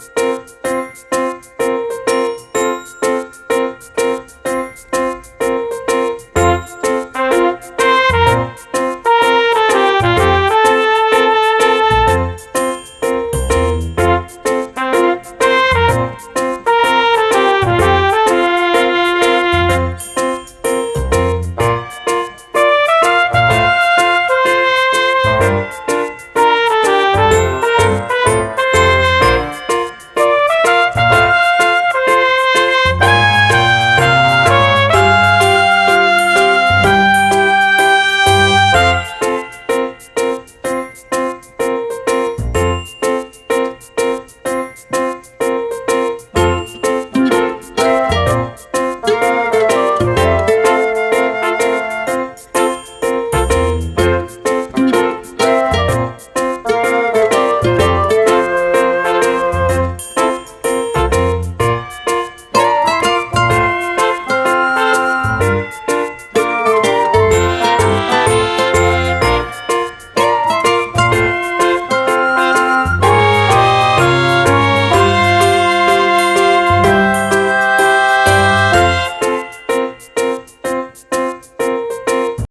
す